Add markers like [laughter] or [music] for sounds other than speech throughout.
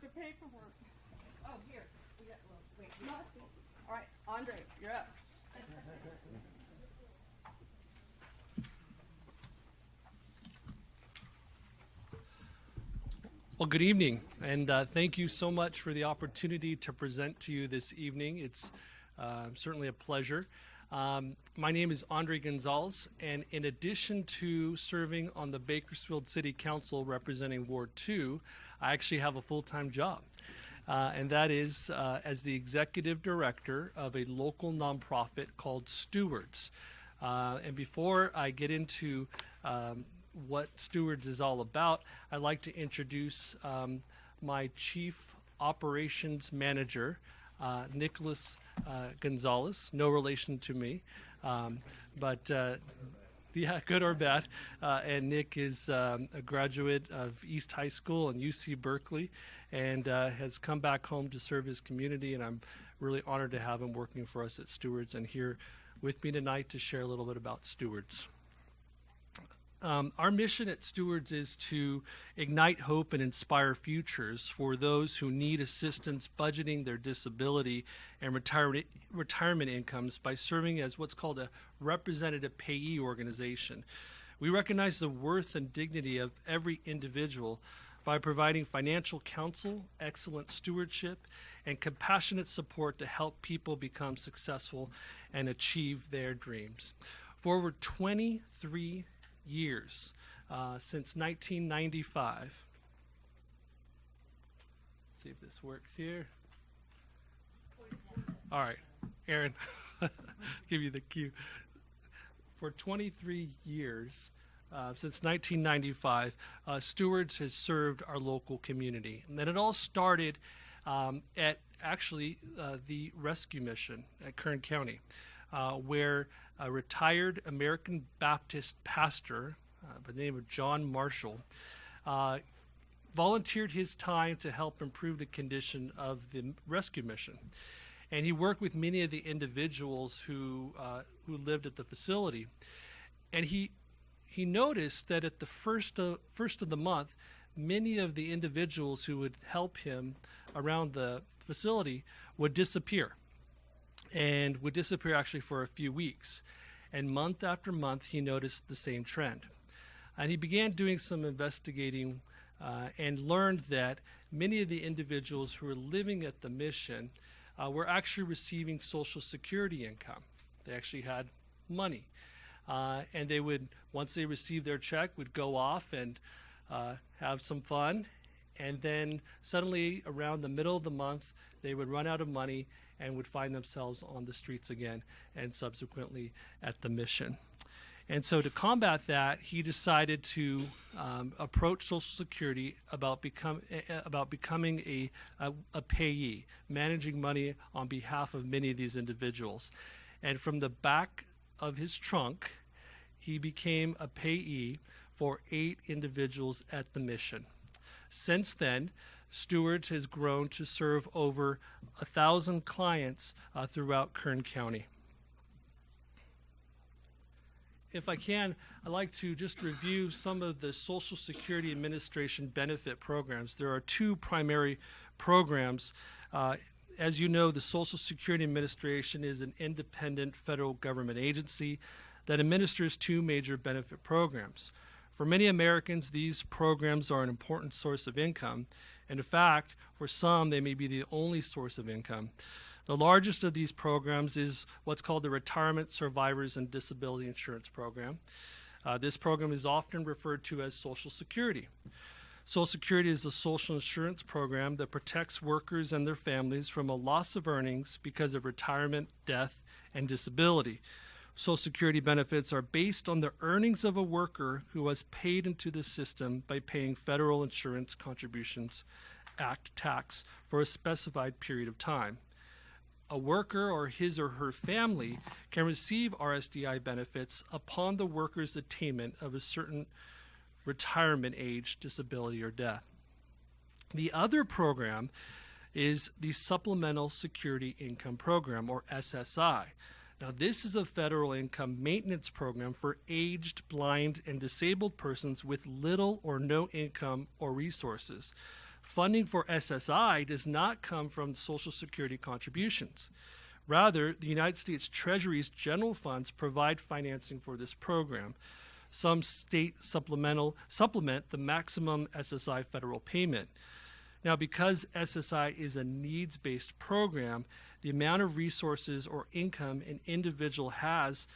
the paperwork. Oh, here, we got, well, wait, All right, Andre, you're up. Well, good evening, and uh, thank you so much for the opportunity to present to you this evening. It's uh, certainly a pleasure. Um, my name is Andre Gonzalez, and in addition to serving on the Bakersfield City Council representing Ward 2, I actually have a full time job. Uh, and that is uh, as the executive director of a local nonprofit called Stewards. Uh, and before I get into um, what Stewards is all about, I'd like to introduce um, my chief operations manager, uh, Nicholas uh, Gonzalez, no relation to me, um, but uh, yeah, [laughs] good or bad. Uh, and Nick is um, a graduate of East High School and UC Berkeley and uh, has come back home to serve his community. And I'm really honored to have him working for us at Stewards and here with me tonight to share a little bit about Stewards. Um, our mission at Stewards is to ignite hope and inspire futures for those who need assistance budgeting their disability and retirement, retirement incomes by serving as what's called a representative payee organization. We recognize the worth and dignity of every individual by providing financial counsel, excellent stewardship, and compassionate support to help people become successful and achieve their dreams. For over 23 years uh, since 1995. See if this works here. All right, Aaron, [laughs] give you the cue. For 23 years, uh, since 1995, uh, Stewards has served our local community. And then it all started um, at actually uh, the rescue mission at Kern County, uh, where a retired American Baptist pastor uh, by the name of John Marshall uh, volunteered his time to help improve the condition of the rescue mission. And he worked with many of the individuals who, uh, who lived at the facility. And he, he noticed that at the first of, first of the month, many of the individuals who would help him around the facility would disappear and would disappear actually for a few weeks. And month after month, he noticed the same trend. And he began doing some investigating uh, and learned that many of the individuals who were living at the mission uh, were actually receiving Social Security income. They actually had money. Uh, and they would, once they received their check, would go off and uh, have some fun. And then suddenly, around the middle of the month, they would run out of money and would find themselves on the streets again and subsequently at the mission. And so, to combat that, he decided to um, approach Social Security about, become, uh, about becoming a, a, a payee, managing money on behalf of many of these individuals. And from the back of his trunk, he became a payee for eight individuals at the mission. Since then, Stewards has grown to serve over a thousand clients uh, throughout Kern County. If I can, I'd like to just review some of the Social Security Administration benefit programs. There are two primary programs. Uh, as you know, the Social Security Administration is an independent federal government agency that administers two major benefit programs. For many Americans, these programs are an important source of income, and in fact, for some, they may be the only source of income. The largest of these programs is what's called the Retirement Survivors and Disability Insurance Program. Uh, this program is often referred to as Social Security. Social Security is a social insurance program that protects workers and their families from a loss of earnings because of retirement, death, and disability. Social Security benefits are based on the earnings of a worker who was paid into the system by paying federal insurance contributions act tax for a specified period of time. A worker or his or her family can receive RSDI benefits upon the worker's attainment of a certain retirement age, disability, or death. The other program is the Supplemental Security Income Program, or SSI. Now, this is a federal income maintenance program for aged, blind, and disabled persons with little or no income or resources. Funding for SSI does not come from Social Security contributions. Rather, the United States Treasury's general funds provide financing for this program. Some state supplemental supplement the maximum SSI federal payment. Now, because SSI is a needs based program, the amount of resources or income an individual has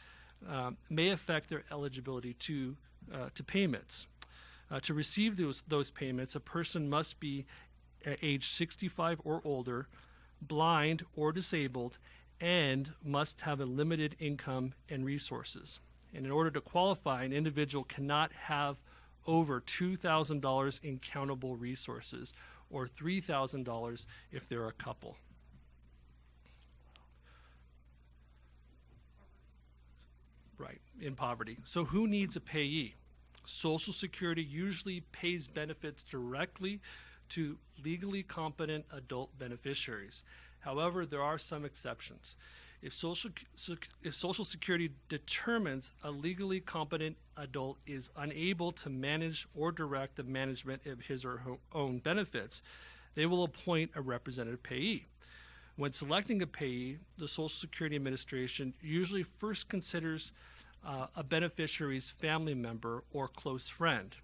um, may affect their eligibility to, uh, to payments. Uh, to receive those, those payments, a person must be uh, age 65 or older, blind or disabled, and must have a limited income and resources. And in order to qualify, an individual cannot have over $2,000 in countable resources or $3,000 if they're a couple. Right, in poverty. So who needs a payee? Social Security usually pays benefits directly to legally competent adult beneficiaries. However, there are some exceptions. If Social, if Social Security determines a legally competent adult is unable to manage or direct the management of his or her own benefits, they will appoint a representative payee. When selecting a payee, the Social Security Administration usually first considers uh, a beneficiary's family member or close friend.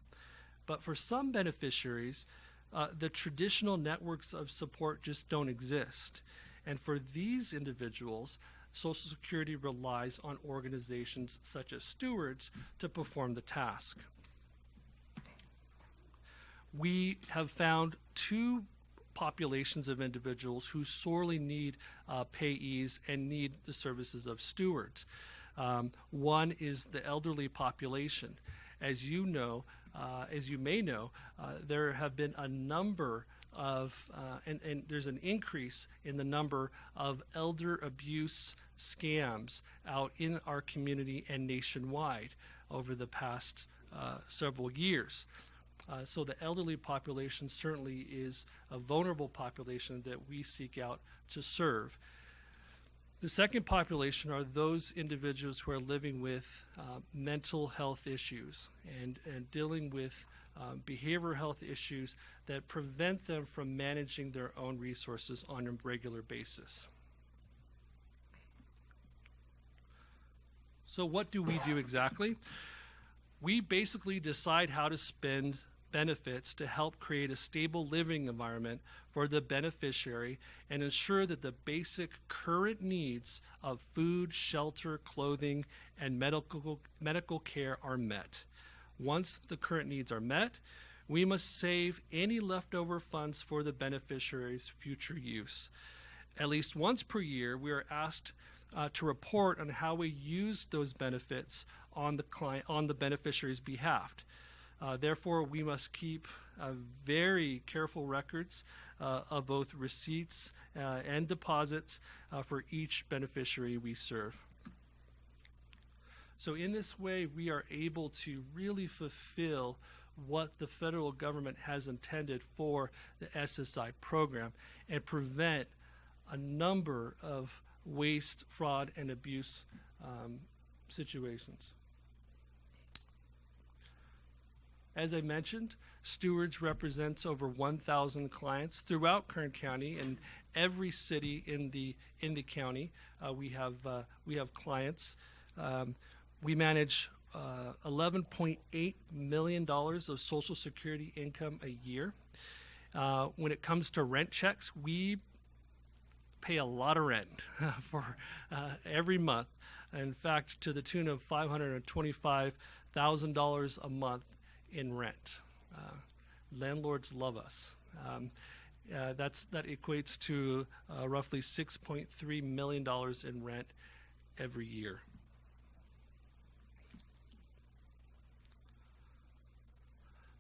But for some beneficiaries, uh, the traditional networks of support just don't exist. And for these individuals, Social Security relies on organizations such as stewards to perform the task. We have found two populations of individuals who sorely need uh, payees and need the services of stewards. Um, one is the elderly population. As you know, uh, as you may know, uh, there have been a number of, uh, and, and there's an increase in the number of elder abuse scams out in our community and nationwide over the past uh, several years. Uh, so the elderly population certainly is a vulnerable population that we seek out to serve. The second population are those individuals who are living with uh, mental health issues and, and dealing with um, behavioral health issues that prevent them from managing their own resources on a regular basis. So, what do we do exactly? We basically decide how to spend benefits to help create a stable living environment for the beneficiary and ensure that the basic current needs of food, shelter, clothing, and medical, medical care are met. Once the current needs are met, we must save any leftover funds for the beneficiary's future use. At least once per year, we are asked uh, to report on how we used those benefits on the client on the beneficiary's behalf. Uh, therefore, we must keep uh, very careful records uh, of both receipts uh, and deposits uh, for each beneficiary we serve. So, in this way, we are able to really fulfill what the federal government has intended for the SSI program and prevent a number of waste, fraud, and abuse um, situations. As I mentioned, Stewards represents over 1,000 clients throughout Kern County and every city in the in the county. Uh, we have uh, we have clients. Um, we manage uh, 11.8 million dollars of Social Security income a year. Uh, when it comes to rent checks, we pay a lot of rent [laughs] for uh, every month. In fact, to the tune of $525,000 a month in rent. Uh, landlords love us. Um, uh, that's that equates to uh, roughly 6.3 million dollars in rent every year.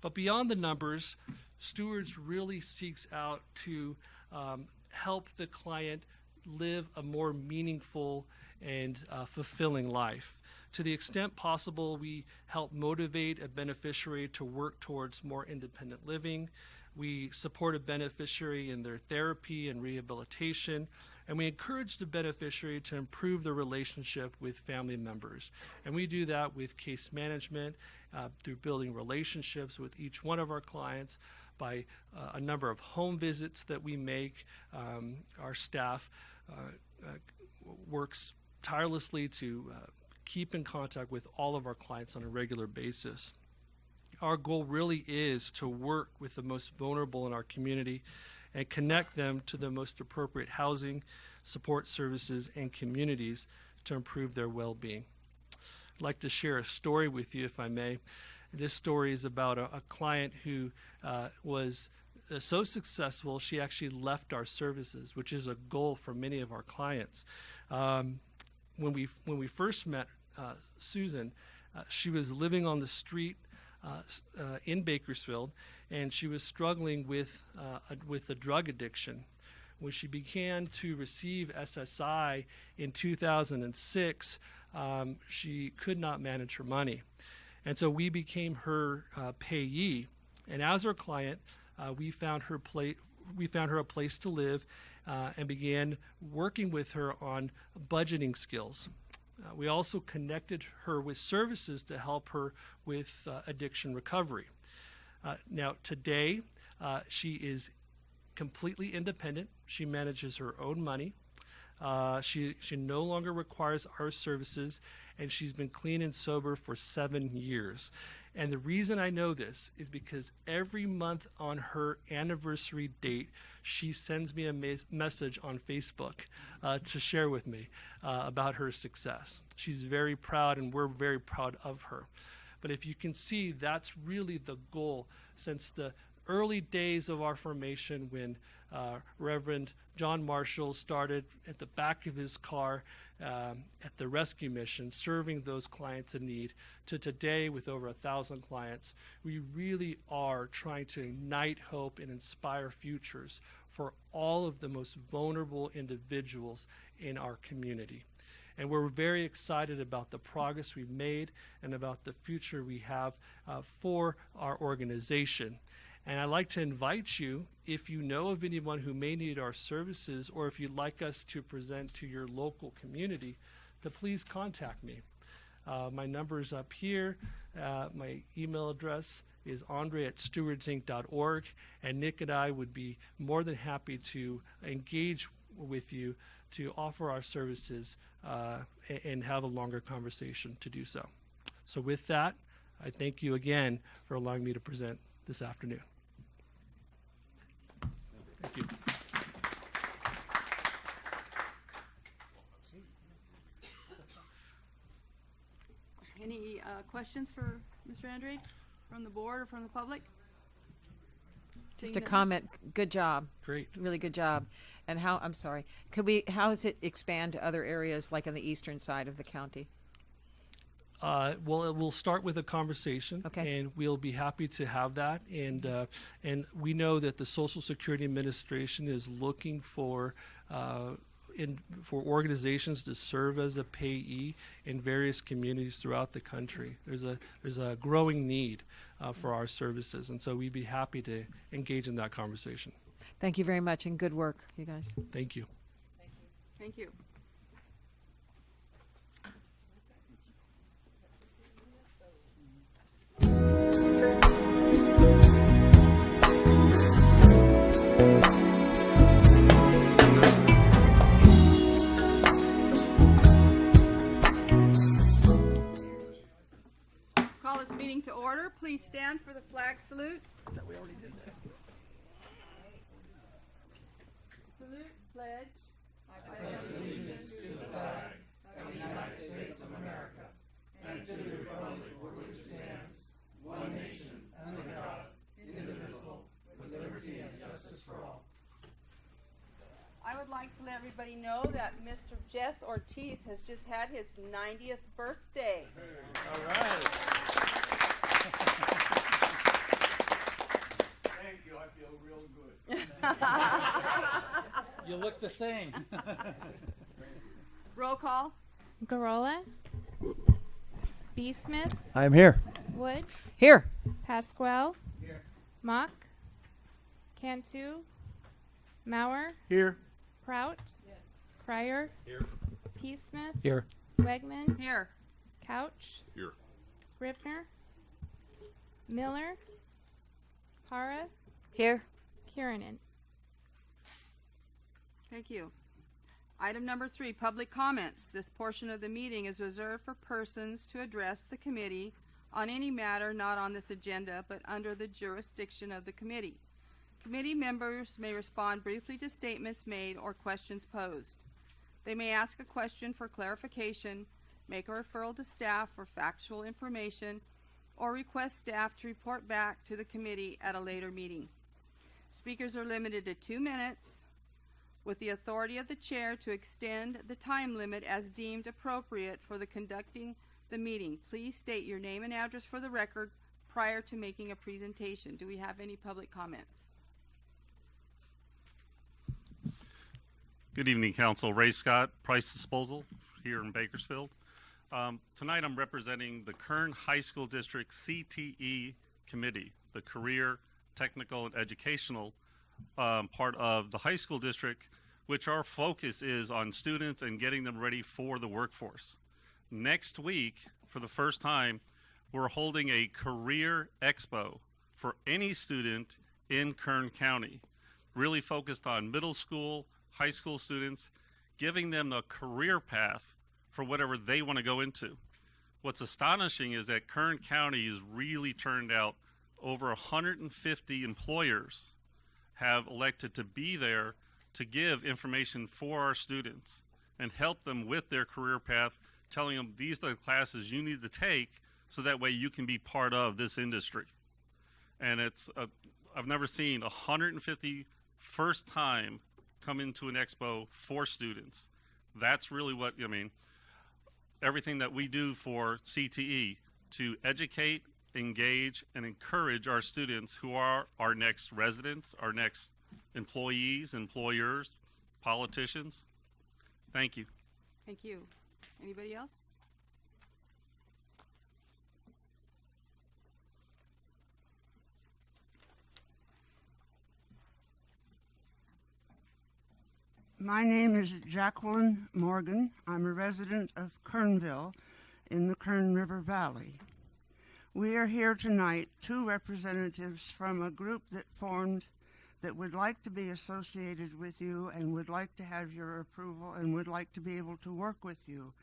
But beyond the numbers, Stewards really seeks out to um, help the client live a more meaningful and uh, fulfilling life. To the extent possible, we help motivate a beneficiary to work towards more independent living. We support a beneficiary in their therapy and rehabilitation, and we encourage the beneficiary to improve their relationship with family members. And we do that with case management, uh, through building relationships with each one of our clients, by uh, a number of home visits that we make. Um, our staff uh, uh, works tirelessly to uh, keep in contact with all of our clients on a regular basis. Our goal really is to work with the most vulnerable in our community and connect them to the most appropriate housing, support services, and communities to improve their well being. I'd like to share a story with you, if I may. This story is about a, a client who uh, was uh, so successful she actually left our services, which is a goal for many of our clients. Um, when we when we first met uh, Susan, uh, she was living on the street uh, uh, in Bakersfield, and she was struggling with uh, a, with a drug addiction. When she began to receive SSI in 2006, um, she could not manage her money, and so we became her payee. And as her client, we found her pla- we found her a place to live, uh, and began working with her on budgeting skills. Uh, we also connected her with services to help her with uh, addiction recovery. Uh, now, today, uh, she is completely independent. She manages her own money. Uh, she, she no longer requires our services, and she's been clean and sober for seven years. And the reason I know this is because every month on her anniversary date, she sends me a mes- message on Facebook uh, to share with me uh, about her success. She's very proud, and we're very proud of her. But if you can see, that's really the goal since the early days of our formation when uh, Reverend John Marshall started at the back of his car um, at the rescue mission, serving those clients in need, to today with over a thousand clients. We really are trying to ignite hope and inspire futures for all of the most vulnerable individuals in our community. And we're very excited about the progress we've made and about the future we have uh, for our organization. And I'd like to invite you, if you know of anyone who may need our services, or if you'd like us to present to your local community, to please contact me. Uh, my number is up here. Uh, my email address is andre at stewardsinc.org, and Nick and I would be more than happy to engage with you to offer our services uh, a- and have a longer conversation to do so. So, with that, I thank you again for allowing me to present this afternoon. Thank you. Any uh, questions for Mr. Andrade from the board or from the public? Just a comment, good job, Great. really good job. And how, I'm sorry, could we, how does it expand to other areas like on the eastern side of the county? Uh, well, it will start with a conversation, Okay. and we'll be happy to have that. And uh, and we know that the Social Security Administration is looking for. Uh, in, for organizations to serve as a payee in various communities throughout the country, there's a there's a growing need uh, for our services, and so we'd be happy to engage in that conversation. Thank you very much and good work, you guys. Thank you. Thank you. Let's call this meeting to order. Please stand for the flag salute. Salute, pledge. I would like to let everybody know that Mr. Jess Ortiz has just had his 90th birthday. All right. Thank you, I feel real good. [laughs] You look the same. Roll call. Garola, B. Smith, I'm here. Wood, Here. Pasquale, Here. Mock, Cantu, Mauer, Here. Prout, Crier, P. Smith, Here. Wegman, Here. Couch, Here. Scrivner, Miller, Para, Here. Kiernan. Thank you. Item number three, public comments. This portion of the meeting is reserved for persons to address the committee on any matter not on this agenda but under the jurisdiction of the committee. Committee members may respond briefly to statements made or questions posed. They may ask a question for clarification, make a referral to staff for factual information, or request staff to report back to the committee at a later meeting. Speakers are limited to two minutes with the authority of the chair to extend the time limit as deemed appropriate for the conducting the meeting. Please state your name and address for the record prior to making a presentation. Do we have any public comments? Good evening, Council. Ray Scott, Price Disposal, here in Bakersfield. Um, tonight, I'm representing the Kern High School District CTE Committee, the Career, Technical, and Educational um, part of the high school district, which our focus is on students and getting them ready for the workforce. Next week, for the first time, we're holding a career expo for any student in Kern County, really focused on middle school, high school students, giving them a career path for whatever they want to go into. What's astonishing is that Kern County has really turned out over 150 employers have elected to be there to give information for our students and help them with their career path, telling them these are the classes you need to take so that way you can be part of this industry. And it's, i I've never seen 150 first time come into an expo for students. That's really what, I mean, everything that we do for CTE to educate, engage, and encourage our students who are our next residents, our next employees, employers, politicians. Thank you. Thank you. Anybody else? My name is Jacqueline Morgan. I'm a resident of Kernville in the Kern River Valley. We are here tonight, two representatives from a group that formed that would like to be associated with you and would like to have your approval and would like to be able to work with you.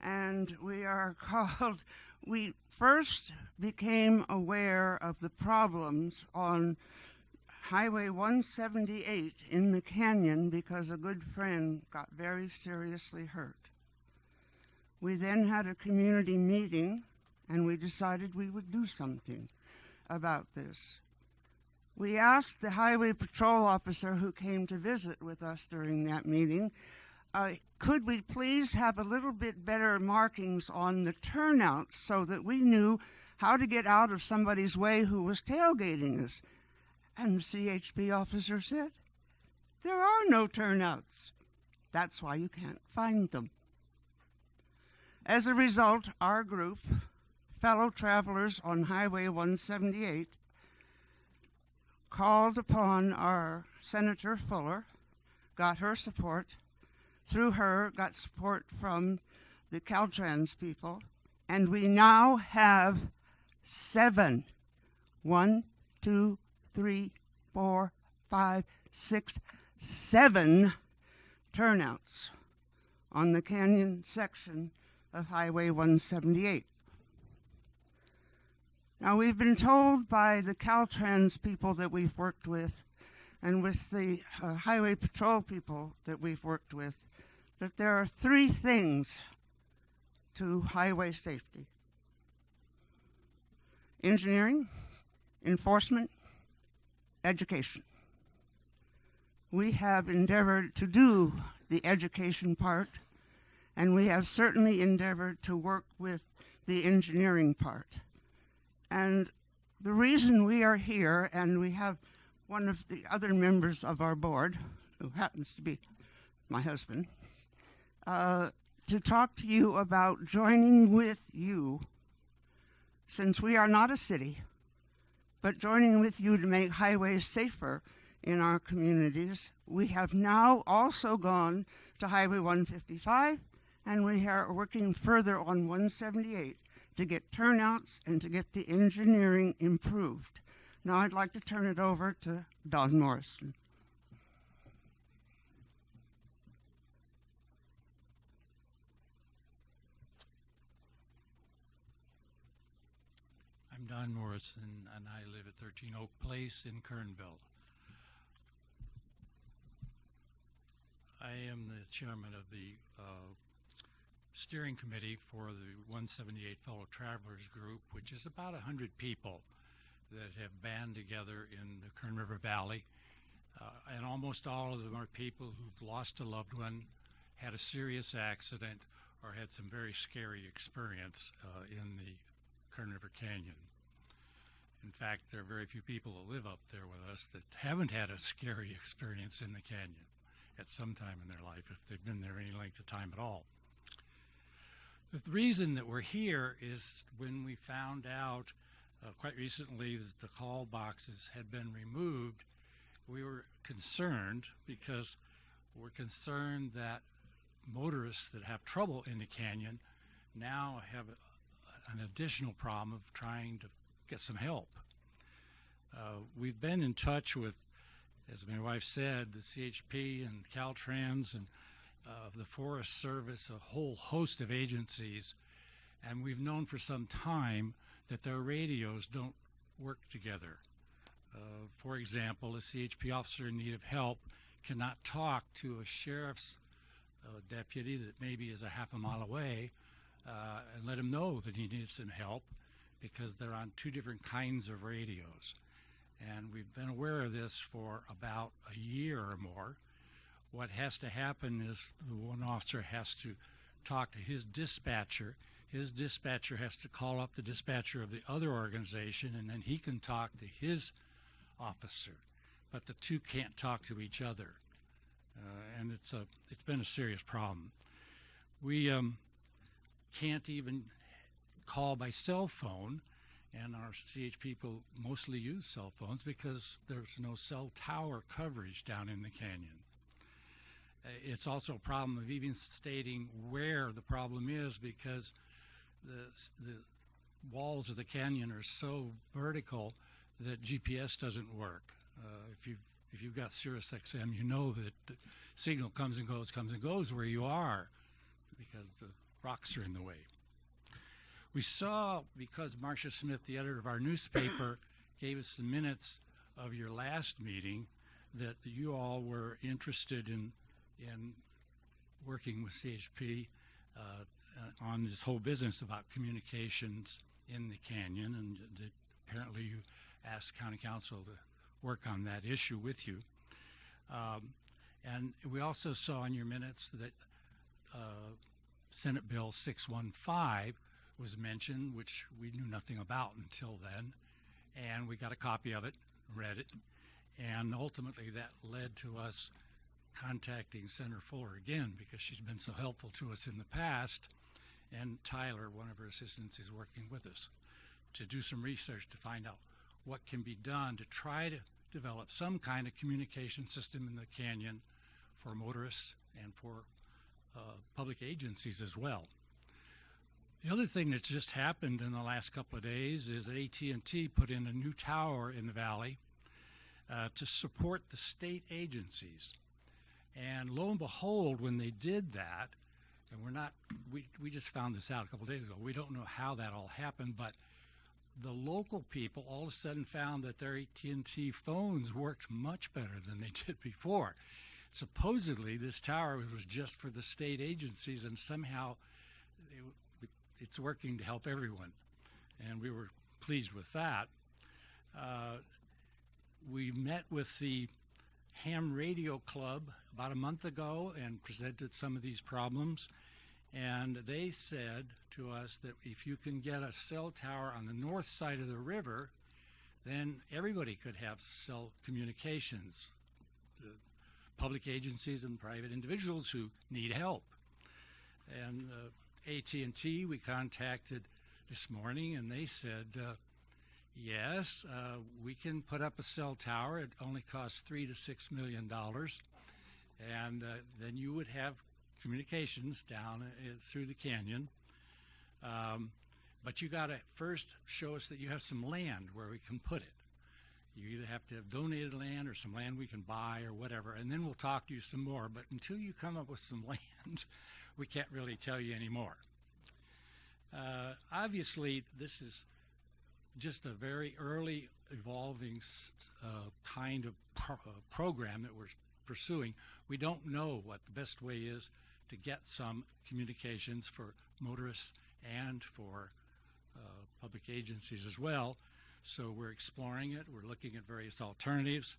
And we are [laughs] called, we first became aware of the problems on Highway 178 in the canyon because a good friend got very seriously hurt. We then had a community meeting and we decided we would do something about this. We asked the highway patrol officer who came to visit with us during that meeting, uh, could we please have a little bit better markings on the turnouts so that we knew how to get out of somebody's way who was tailgating us? And the CHP officer said, There are no turnouts. That's why you can't find them. As a result, our group, fellow travelers on Highway 178, called upon our Senator Fuller, got her support. Through her, got support from the Caltrans people, and we now have seven. One, two, three, four, five, six, seven turnouts on the canyon section of Highway 178. Now, we've been told by the Caltrans people that we've worked with and with the uh, Highway Patrol people that we've worked with that there are three things to highway safety engineering, enforcement, education. We have endeavored to do the education part, and we have certainly endeavored to work with the engineering part. And the reason we are here, and we have one of the other members of our board, who happens to be my husband, uh, to talk to you about joining with you, since we are not a city, but joining with you to make highways safer in our communities. We have now also gone to Highway 155 and we are working further on 178 to get turnouts and to get the engineering improved. Now I'd like to turn it over to Don Morrison. Don Morrison, and I live at 13 Oak Place in Kernville. I am the chairman of the uh, steering committee for the 178 Fellow Travelers Group, which is about 100 people that have band together in the Kern River Valley. Uh, and almost all of them are people who've lost a loved one, had a serious accident, or had some very scary experience uh, in the Kern River Canyon. In fact, there are very few people that live up there with us that haven't had a scary experience in the canyon at some time in their life, if they've been there any length of time at all. The reason that we're here is when we found out uh, quite recently that the call boxes had been removed, we were concerned because we're concerned that motorists that have trouble in the canyon now have an additional problem of trying to get some help. Uh, we've been in touch with, as my wife said, the CHP and Caltrans and uh, the Forest Service, a whole host of agencies, and we've known for some time that their radios don't work together. Uh, for example, a CHP officer in need of help cannot talk to a sheriff's uh, deputy that maybe is a half a mile away uh, and let him know that he needs some help because they're on two different kinds of radios. And we've been aware of this for about a year or more. What has to happen is the one officer has to talk to his dispatcher. His dispatcher has to call up the dispatcher of the other organization, and then he can talk to his officer. But the two can't talk to each other, uh, and it's a it's been a serious problem. We um, can't even call by cell phone, and our CH people mostly use cell phones because there's no cell tower coverage down in the canyon. Uh, It's also a problem of even stating where the problem is because the, the walls of the canyon are so vertical that GPS doesn't work. Uh, if you if you've got Sirius XM, you know that the signal comes and goes, comes and goes where you are because the rocks are in the way. We saw, because Marcia Smith, the editor of our newspaper, [coughs] gave us the minutes of your last meeting, that you all were interested in, in working with CHP uh, uh, on this whole business about communications in the canyon, and that apparently you asked County Council to work on that issue with you. Um, and we also saw in your minutes that uh, Senate Bill 615 was mentioned, which we knew nothing about until then. And we got a copy of it, read it, and ultimately that led to us contacting Senator Fuller again because she's been so helpful to us in the past. And Tyler, one of her assistants, is working with us to do some research to find out what can be done to try to develop some kind of communication system in the canyon for motorists and for uh, public agencies as well. The other thing that's just happened in the last couple of days is AT&T put in a new tower in the valley uh, to support the state agencies. And lo and behold, when they did that, and we're not, we, we just found this out a couple days ago. We don't know how that all happened, but the local people all of a sudden found that their AT&T phones worked much better than they [laughs] did before. Supposedly, this tower was just for the state agencies, and somehow it's working to help everyone, and we were pleased with that. Uh, we met with the Ham Radio Club about a month ago and presented some of these problems. And they said to us that if you can get a cell tower on the north side of the river, then everybody could have cell communications. The public agencies and private individuals who need help. And uh, AT&T, we contacted this morning, and they said, uh, yes, uh, we can put up a cell tower. It only costs three to six million dollars, and uh, then you would have communications down uh, through the canyon. Um, but you got to first show us that you have some land where we can put it. You either have to have donated land or some land we can buy or whatever, and then we'll talk to you some more. But until you come up with some [laughs] land, we can't really tell you anymore. Uh, obviously, this is just a very early evolving uh, kind of pro- uh, program that we're pursuing. We don't know what the best way is to get some communications for motorists and for uh, public agencies as well. So we're exploring it. We're looking at various alternatives.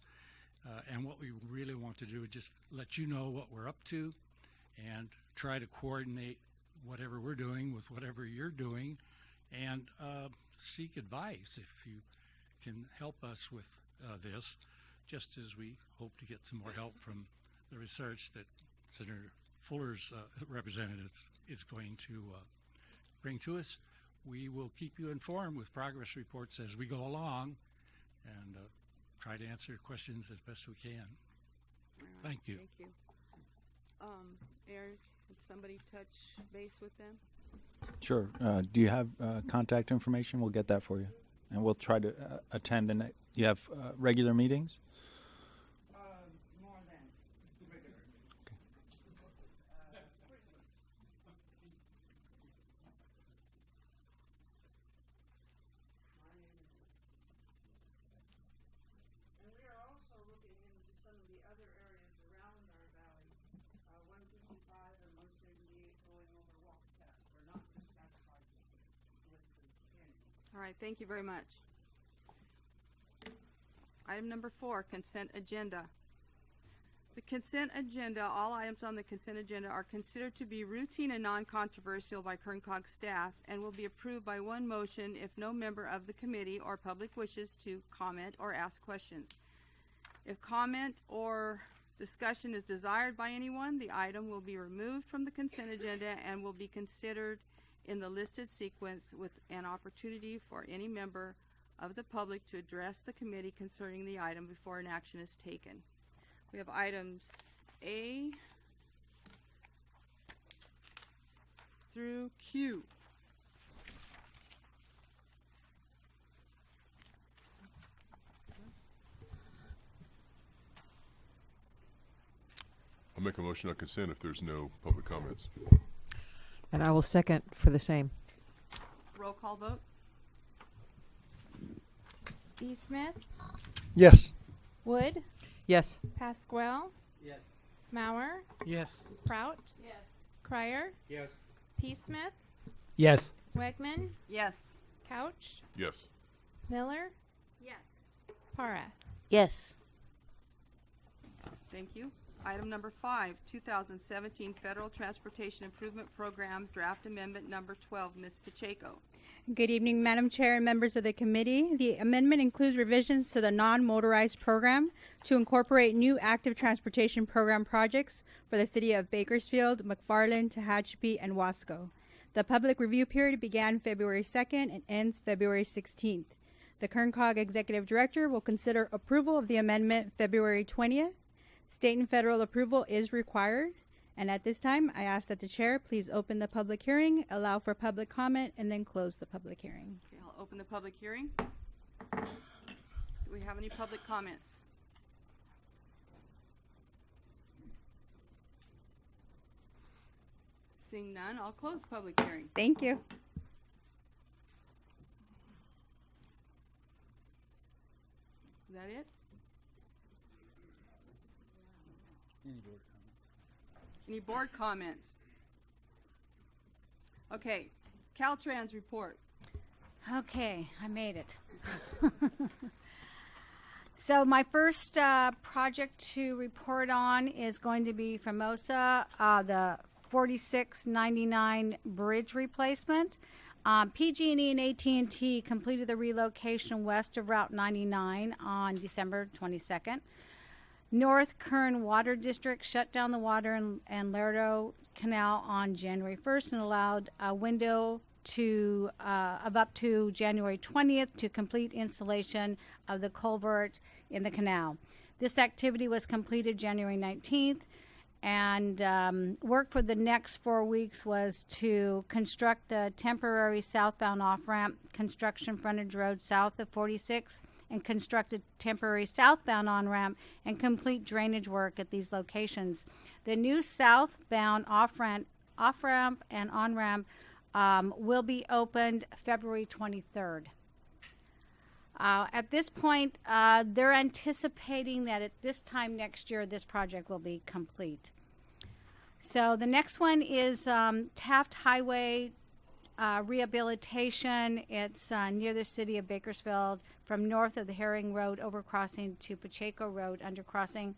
Uh, and what we really want to do is just let you know what we're up to and try to coordinate whatever we're doing with whatever you're doing and uh, seek advice if you can help us with uh, this, just as we hope to get some more help from the research that Senator Fuller's uh, representative is going to uh, bring to us. We will keep you informed with progress reports as we go along and uh, try to answer questions as best we can. Thank you. Thank you. Um, Eric, somebody touch base with them? Sure. Uh, do you have uh, contact information? We'll get that for you, and we'll try to uh, attend the. You have uh, regular meetings. more than regular. And we are also looking into some of the other areas around our valley, uh, one fifty-five and one seventy-eight going over Walker We're not just satisfied with the canyon. All right, thank you very much. Item number four, consent agenda. The consent agenda, all items on the consent agenda are considered to be routine and non-controversial by Kerncog staff and will be approved by one motion if no member of the committee or public wishes to comment or ask questions. If comment or discussion is desired by anyone, the item will be removed from the consent agenda and will be considered in the listed sequence with an opportunity for any member of the public to address the committee concerning the item before an action is taken. We have items A through Q. I'll make a motion on consent if there's no public comments. And I will second for the same. Roll call vote? B. Smith, Yes. Wood, Yes. Pasquale. Yes. Mauer, Yes. Prout. Yes. Crier, Yes. P. Smith, Yes. Wegman, Yes. Couch, Yes. Miller. Yes. Para. Yes. Thank you. Item number five, 2017 Federal Transportation Improvement Program Draft Amendment Number 12, Ms. Pacheco. Good evening, Madam Chair and members of the committee. The amendment includes revisions to the non-motorized program to incorporate new active transportation program projects for the city of Bakersfield, McFarland, Tehachapi, and Wasco. The public review period began February 2nd and ends February 16th. The Kerncog Executive Director will consider approval of the amendment February 20th. State and federal approval is required. And at this time, I ask that the chair please open the public hearing, allow for public comment, and then close the public hearing. Okay, I'll open the public hearing. Do we have any public comments? Seeing none, I'll close public hearing. Thank you. Is that it? Any board comments? Any board comments? Okay, Caltrans report. Okay, I made it. [laughs] so my first uh, project to report on is going to be Famoso, uh, the 4699 bridge replacement. Um, PG&E and AT&T completed the relocation west of Route 99 on December 22nd. North Kern Water District shut down the water in, and Lerdo Canal on January 1st and allowed a window to uh, of up to January 20th to complete installation of the culvert in the canal. This activity was completed January 19th, and um, work for the next four weeks was to construct the temporary southbound off ramp, construction frontage road south of 46, and construct a temporary southbound on ramp and complete drainage work at these locations. The new southbound off ramp, off ramp and on ramp um, will be opened February 23rd. Uh, at this point, uh, they're anticipating that at this time next year, this project will be complete. So the next one is um, Taft Highway uh, rehabilitation. It's uh, near the city of Bakersfield, from north of the Herring Road overcrossing to Pacheco Road undercrossing.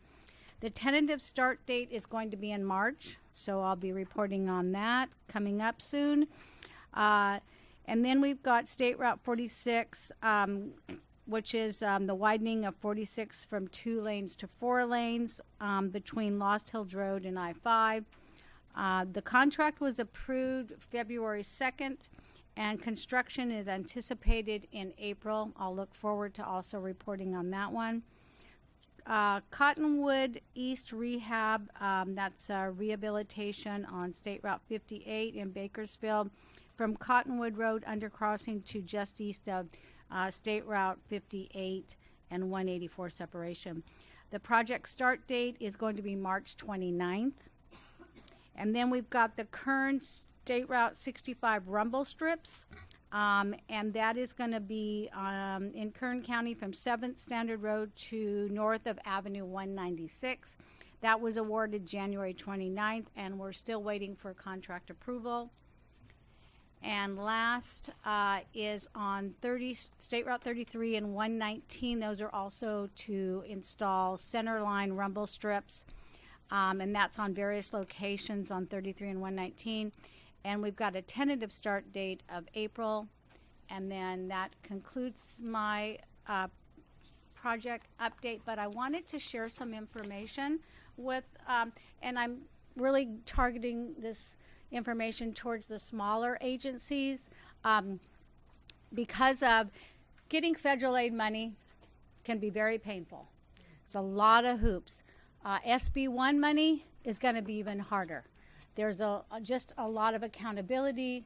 The tentative start date is going to be in March, so I'll be reporting on that coming up soon. Uh, and then we've got State Route 46, um, which is um, the widening of 46 from two lanes to four lanes um, between Lost Hills Road and I 5. Uh, the contract was approved February 2nd, and construction is anticipated in April. I'll look forward to also reporting on that one. Uh, Cottonwood East Rehab, um, that's rehabilitation on State Route 58 in Bakersfield from Cottonwood Road undercrossing to just east of uh, State Route 58 and 184 separation. The project start date is going to be March 29th. And then we've got the Kern State Route 65 rumble strips. Um, and that is going to be um, in Kern County from 7th Standard Road to north of Avenue 196. That was awarded January 29th, and we're still waiting for contract approval. And last uh, is on 30 State Route 33 and 119. Those are also to install center line rumble strips, um, and that's on various locations on 33 and 119 and we've got a tentative start date of April. And then that concludes my uh, project update. But I wanted to share some information with, um, and I'm really targeting this information towards the smaller agencies um, because of getting federal aid money can be very painful. It's a lot of hoops. Uh, SB1 money is going to be even harder there's a, just a lot of accountability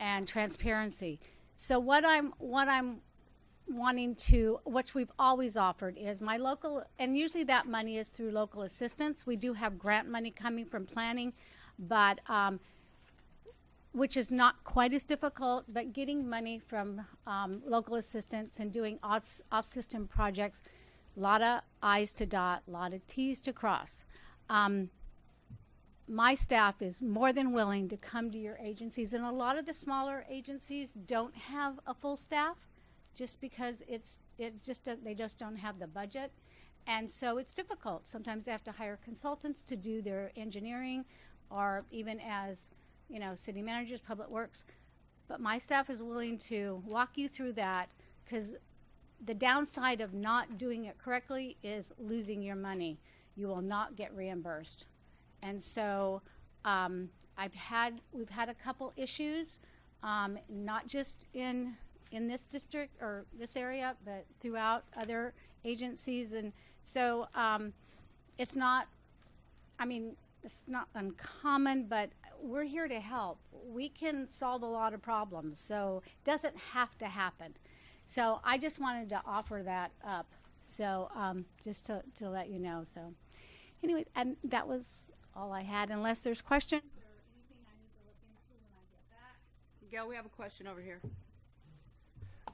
and transparency. So what I'm what I'm wanting to, which we've always offered, is my local, and usually that money is through local assistance. We do have grant money coming from planning, but um, which is not quite as difficult. But getting money from um, local assistance and doing off, off-system projects, a lot of I's to dot, a lot of T's to cross. Um, my staff is more than willing to come to your agencies and a lot of the smaller agencies don't have a full staff just because it's it's just a, they just don't have the budget. And so it's difficult. Sometimes they have to hire consultants to do their engineering or even as you know city managers public works. But my staff is willing to walk you through that because the downside of not doing it correctly is losing your money you will not get reimbursed and so um, I've had we've had a couple issues, um, not just in in this district or this area, but throughout other agencies, and so um, it's not. I mean, it's not uncommon, but we're here to help. We can solve a lot of problems, so it doesn't have to happen. So I just wanted to offer that up. So um, just to, to let you know. So anyway, and that was all I had, unless there's questions or anything I need to look into when I get back. Gail, we have a question over here.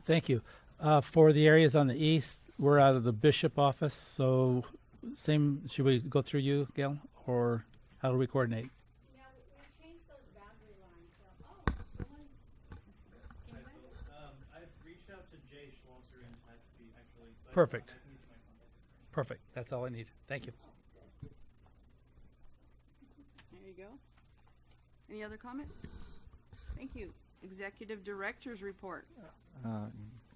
Thank you. Uh, for the areas on the east, we're out of the Bishop office, so same. Should we go through you, Gail, or how do we coordinate? Yeah, we, we changed those boundary lines. So, oh, someone, can you Um, I've reached out to Jay Schlosser in Tehachapi, actually. but Perfect. I can get you my contact. Perfect. That's all I need. Thank you. There you go. Any other comments? Thank you. Executive Director's Report. Uh,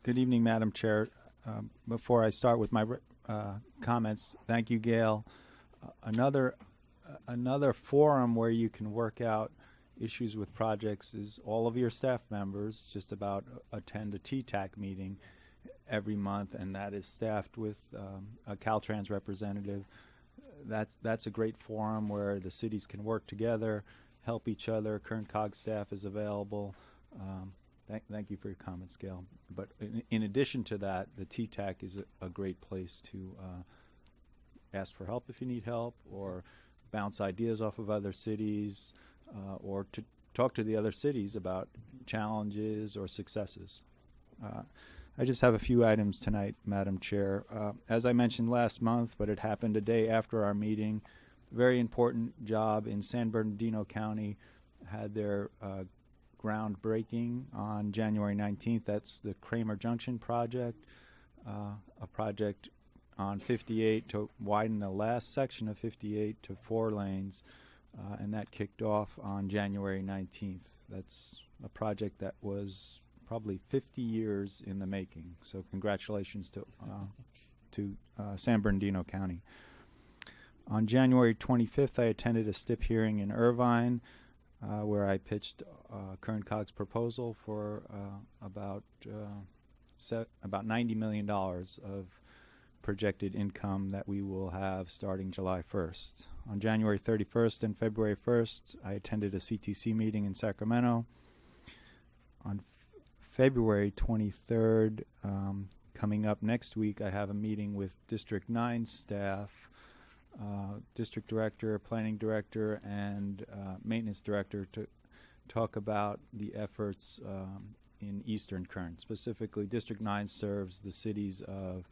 Good evening, Madam Chair. Um, Before I start with my uh, comments. Thank you, Gail. Uh, another uh, another forum where you can work out issues with projects is all of your staff members just about attend a TTAC meeting every month, and that is staffed with um, a Caltrans representative. That's that's a great forum where the cities can work together, help each other. Kern Cog staff is available. Um, thank, thank you for your comments, Gail. But in, in addition to that, the TTAC is a, a great place to uh, ask for help if you need help, or bounce ideas off of other cities, uh, or to talk to the other cities about challenges or successes. Uh, I just have a few items tonight, Madam Chair. Uh, as I mentioned last month, but it happened a day after our meeting, very important job in San Bernardino County had their uh, groundbreaking on January 19th. That's the Kramer Junction project, uh, a project on 58 to widen the last section of 58 to four lanes, uh, and that kicked off on January 19th. That's a project that was probably 50 years in the making. So congratulations to uh, to uh, San Bernardino County. On January 25th, I attended a STIP hearing in Irvine, uh, where I pitched uh, Kern Cog's proposal for uh, about uh, about 90 million dollars of projected income that we will have starting July 1st. On January 31st and February 1st, I attended a CTC meeting in Sacramento. On February 23rd, um, coming up next week, I have a meeting with District 9 staff, uh, District Director, Planning Director, and uh, Maintenance Director to talk about the efforts um, in Eastern Kern. Specifically, District 9 serves the cities of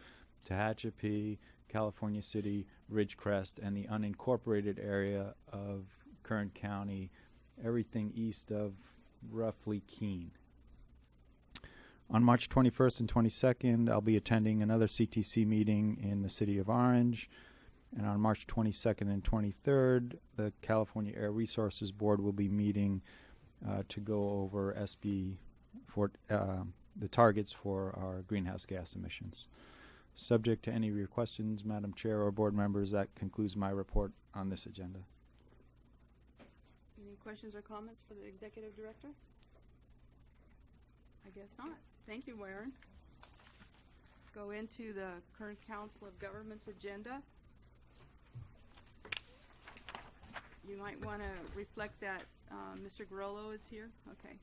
Tehachapi, California City, Ridgecrest, and the unincorporated area of Kern County, everything east of roughly Keene. On March 21st and 22nd, I'll be attending another CTC meeting in the city of Orange. And on March 22nd and 23rd, the California Air Resources Board will be meeting uh, to go over SB for uh, the targets for our greenhouse gas emissions. Subject to any of your questions, Madam Chair or board members, that concludes my report on this agenda. Any questions or comments for the executive director? I guess not. Thank you, Warren. Let's go into the Kern Council of Governments agenda. You might want to reflect that uh, Mr. Grillo is here. Okay.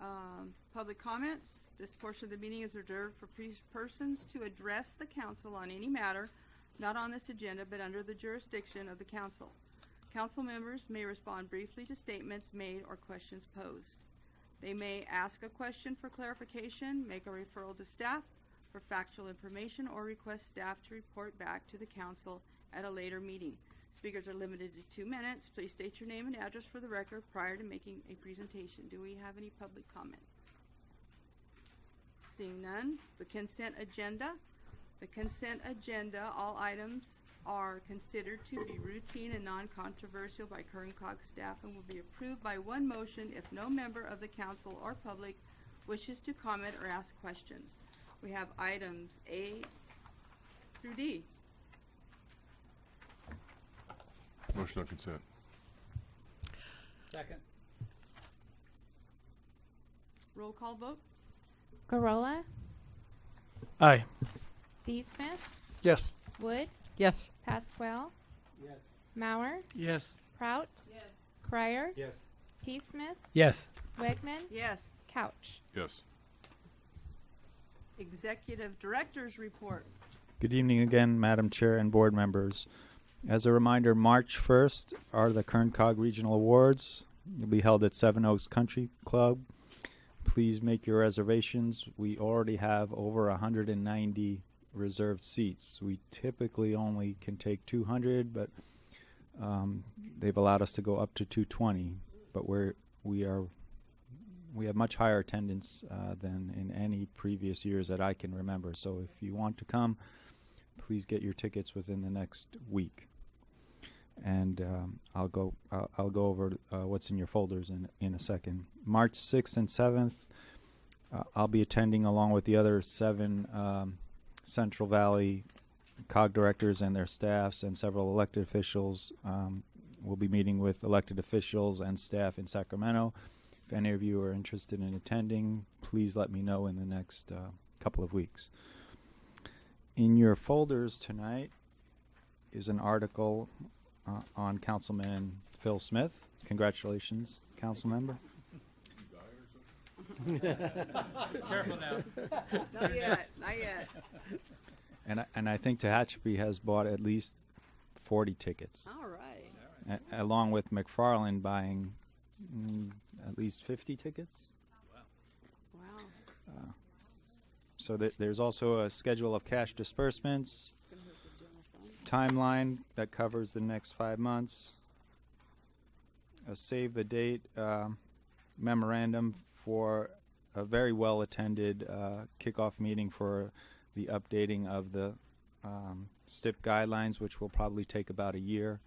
Um, Public comments. This portion of the meeting is reserved for persons to address the council on any matter not on this agenda but under the jurisdiction of the council. Council members may respond briefly to statements made or questions posed. They may ask a question for clarification, make a referral to staff for factual information, or request staff to report back to the council at a later meeting. Speakers are limited to two minutes. Please state your name and address for the record prior to making a presentation. Do we have any public comments? Seeing none, the consent agenda. The consent agenda, all items are considered to be routine and non-controversial by Kern Cog staff and will be approved by one motion if no member of the council or public wishes to comment or ask questions. We have items A through D. Motion on consent. Second. Roll call vote? Gurrola, Aye. B. Smith, Yes. Wood, Yes. Pasquale, Yes. Mauer, Yes. Prout, Yes. Crier, Yes. T. Smith, Yes. Wegman, Yes. Couch. Yes. Executive Director's Report. Good evening again, Madam Chair and board members. As a reminder, March 1st are the Kern Cog Regional Awards. They'll be held at Seven Oaks Country Club. Please make your reservations. We already have over 190 reserved seats. We typically only can take 200, but um, they've allowed us to go up to 220. But we're we are we have much higher attendance uh, than in any previous years that I can remember. So if you want to come, please get your tickets within the next week. And um, I'll go. I'll, I'll go over uh, what's in your folders in in a second. March sixth and seventh, uh, I'll be attending along with the other seven um, Central Valley COG directors and their staffs and several elected officials. Um, we'll be meeting with elected officials and staff in Sacramento. If any of you are interested in attending, please let me know in the next uh, couple of weeks. In your folders tonight is an article uh, on Councilman Phil Smith. Congratulations, council member. [laughs] Careful now. Not yet, not yet. And I, and I think Tehachapi has bought at least 40 tickets, All right. a- along with McFarland buying mm, at least 50 tickets. Wow. Wow. So th- there's also a schedule of cash disbursements, timeline that covers the next five months, a save the date um, memorandum for a very well attended uh, kickoff meeting for the updating of the um, STIP guidelines, which will probably take about a year.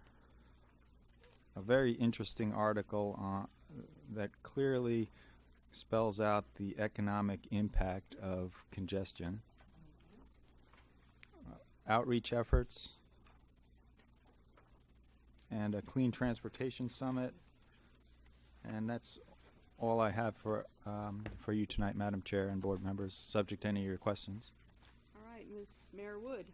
A very interesting article uh, that clearly spells out the economic impact of congestion. Uh, outreach efforts and a clean transportation summit. And that's all I have for um, for you tonight, Madam Chair and board members, subject to any of your questions. All right, Ms. Mayor Wood.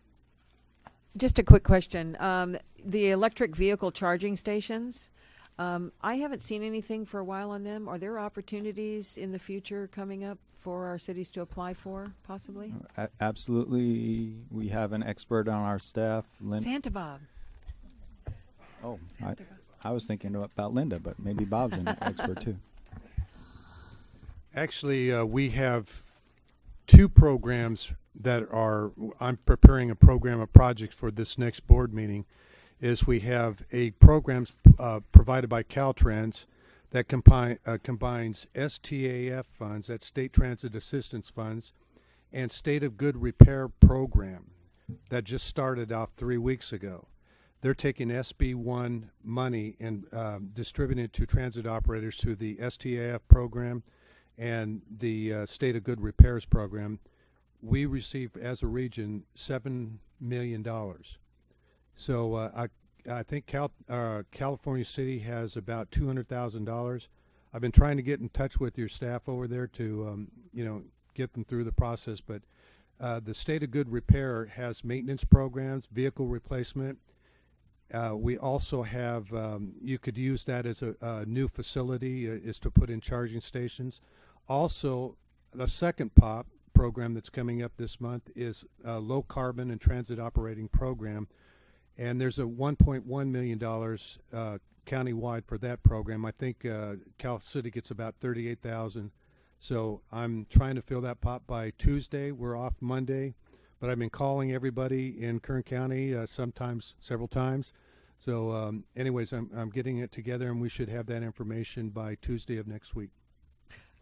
Just a quick question. Um, the electric vehicle charging stations, um, I haven't seen anything for a while on them. Are there opportunities in the future coming up for our cities to apply for, possibly? A- absolutely, we have an expert on our staff. Lin- Santa Bob. oh, I, Bob. I was thinking about Linda, but maybe Bob's an expert too. Actually, uh, we have two programs that are. I'm preparing a program, a project for this next board meeting. Is we have a program uh, provided by Caltrans that combine, uh, combines STAF funds, that's State Transit Assistance Funds, and State of Good Repair Program that just started off three weeks ago. They're taking SB1 money and um, distributing it to transit operators through the STAF program and the uh, State of Good Repairs program. We receive, as a region, $7 million. So uh, I, I think Cal, uh, California City has about $200,000. I've been trying to get in touch with your staff over there to, um, you know, get them through the process, but uh, the State of Good Repair has maintenance programs, vehicle replacement, uh, we also have, um, you could use that as a, a new facility, uh, is to put in charging stations. Also, the second POP program that's coming up this month is a low carbon and transit operating program. And there's a $1.1 million uh, countywide for that program. I think uh, Cal City gets about 38,000. So I'm trying to fill that pop by Tuesday. We're off Monday but I've been calling everybody in Kern County, uh, sometimes several times. So, um, anyways, I'm, I'm getting it together, and we should have that information by Tuesday of next week.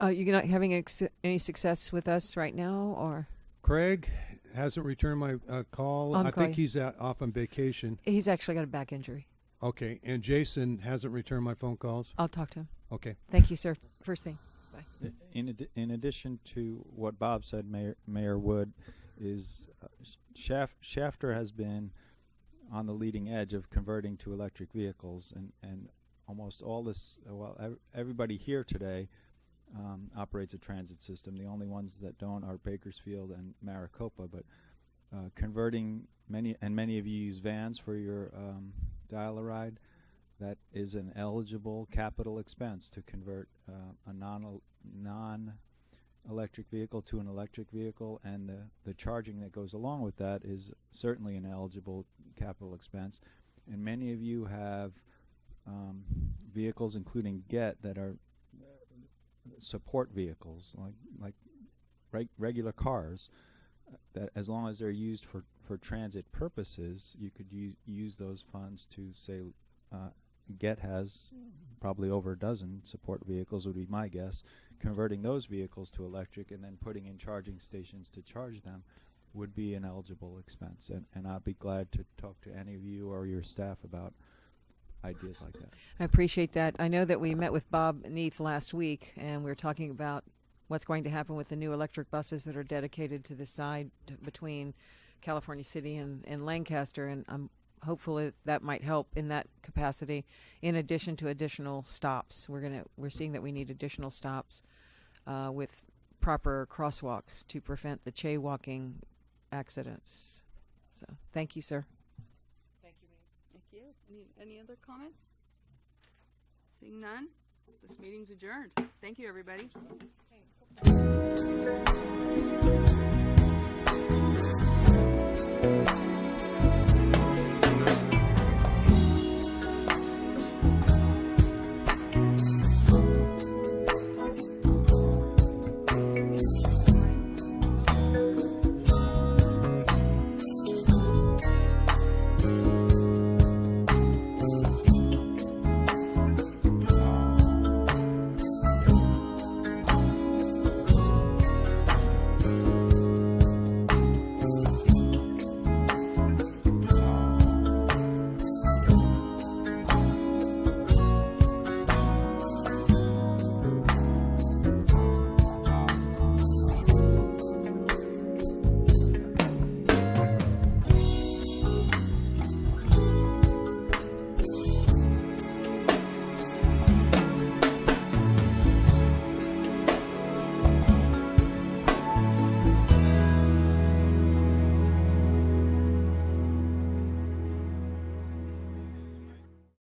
Uh, you're not having ex- any success with us right now, or Craig hasn't returned my uh, call. I'll I call think you. he's out, off on vacation. he's actually got a back injury? Okay, and Jason hasn't returned my phone calls. I'll talk to him. Okay. Thank you, sir. First thing. Bye. In, addi- in addition to what Bob said, Mayor, Mayor Wood, is uh, Shaft, Shafter has been on the leading edge of converting to electric vehicles, and, and almost all this, uh, well, ev- everybody here today um, operates a transit system. The only ones that don't are Bakersfield and Maricopa, but uh, converting many, and many of you use vans for your um, dial-a-ride. That is an eligible capital expense to convert uh, a non non electric vehicle to an electric vehicle, and the, the charging that goes along with that is certainly an eligible capital expense. And many of you have um, vehicles, including GET, that are support vehicles, like like reg- regular cars. That as long as they're used for, for transit purposes, you could use those funds to say, uh, GET has probably over a dozen support vehicles would be my guess. Converting those vehicles to electric and then putting in charging stations to charge them would be an eligible expense. And, and I'd be glad to talk to any of you or your staff about ideas like that. I appreciate that. I know that we met with Bob Neath last week, and we were talking about what's going to happen with the new electric buses that are dedicated to the side between California City and, and Lancaster, and I'm hopefully that might help in that capacity. In addition to additional stops, we're gonna we're seeing that we need additional stops uh, with proper crosswalks to prevent the jaywalking accidents. So, thank you, sir. Any, any other comments? Seeing none, this meeting's adjourned. Thank you, everybody.